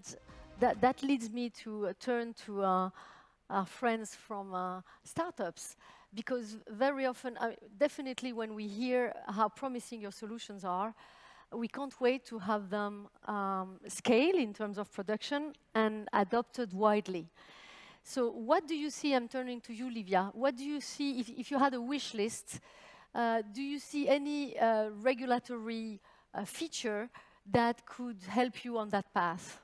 And that, that leads me to uh, turn to uh, our friends from uh, startups, because very often, uh, definitely when we hear how promising your solutions are, we can't wait to have them um, scale in terms of production and adopted widely. So what do you see, I'm turning to you, Livia, what do you see, if, if you had a wish list, uh, do you see any uh, regulatory uh, feature that could help you on that path?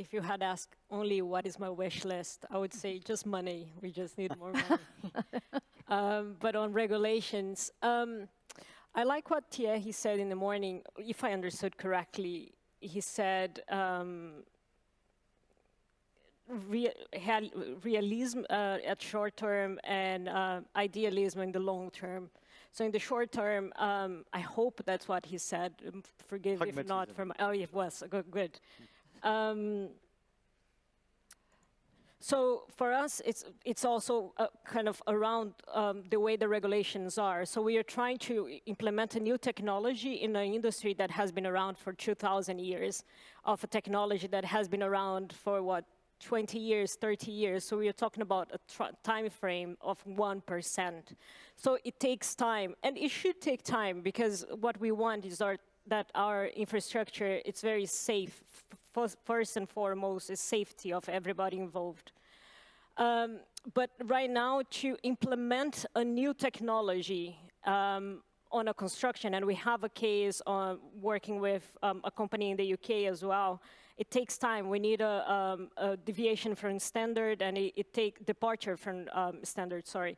If you had asked only what is my wish list, I would say just money. We just need more money. um, but on regulations, um, I like what Thierry said in the morning. If I understood correctly, he said um, realism uh, at short term and uh, idealism in the long term. So in the short term, um, I hope that's what he said. Um, forgive me if not from, oh, it was, good. Um, so for us, it's, it's also uh, kind of around um, the way the regulations are. So we are trying to implement a new technology in an industry that has been around for 2,000 years, of a technology that has been around for, what, 20 years, 30 years. So we are talking about a time frame of 1%. So it takes time, and it should take time because what we want is our, that our infrastructure, it's very safe. First and foremost is safety of everybody involved. Um, but right now, to implement a new technology um, on a construction, and we have a case on working with um, a company in the UK as well, it takes time. We need a, um, a deviation from standard and it, it take departure from um, standard, sorry.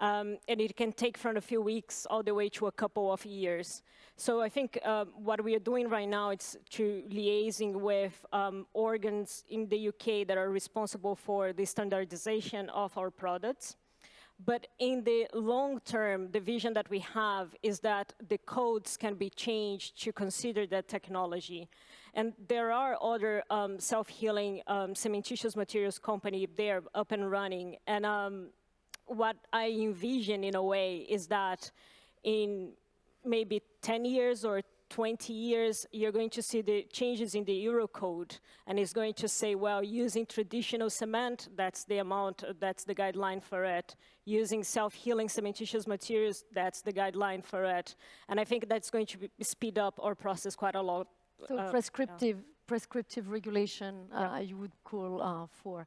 Um, and it can take from a few weeks all the way to a couple of years. So I think um, what we are doing right now is to liaising with um, organs in the UK that are responsible for the standardization of our products. But in the long term, the vision that we have is that the codes can be changed to consider that technology. And there are other um, self-healing um, cementitious materials company there up and running. And um, what I envision in a way is that in maybe 10 years or 20 years, you're going to see the changes in the Eurocode, and it's going to say, well, using traditional cement, that's the amount, that's the guideline for it. Using self-healing cementitious materials, that's the guideline for it. And I think that's going to be, speed up our process quite a lot. So uh, prescriptive, yeah. prescriptive regulation, uh, you would call uh, for.